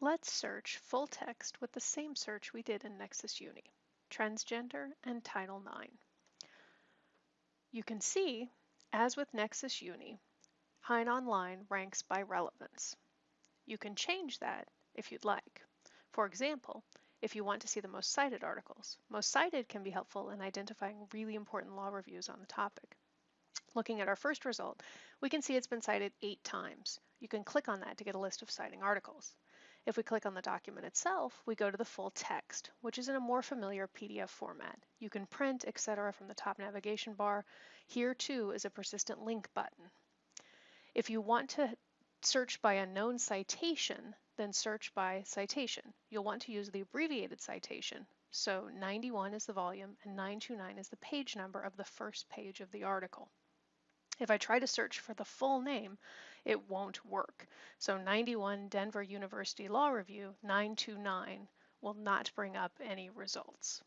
Let's search full text with the same search we did in Nexis Uni, transgender and Title IX. You can see, as with Nexis Uni, Hein Online ranks by relevance. You can change that if you'd like. For example, if you want to see the most cited articles, most cited can be helpful in identifying really important law reviews on the topic. Looking at our first result, we can see it's been cited eight times. You can click on that to get a list of citing articles. If we click on the document itself, we go to the full text, which is in a more familiar PDF format. You can print, etc. from the top navigation bar. Here too is a persistent link button. If you want to search by a known citation, then search by citation. You'll want to use the abbreviated citation. So 91 is the volume and 929 is the page number of the first page of the article. If I try to search for the full name, it won't work. So 91 Denver University Law Review 929 will not bring up any results.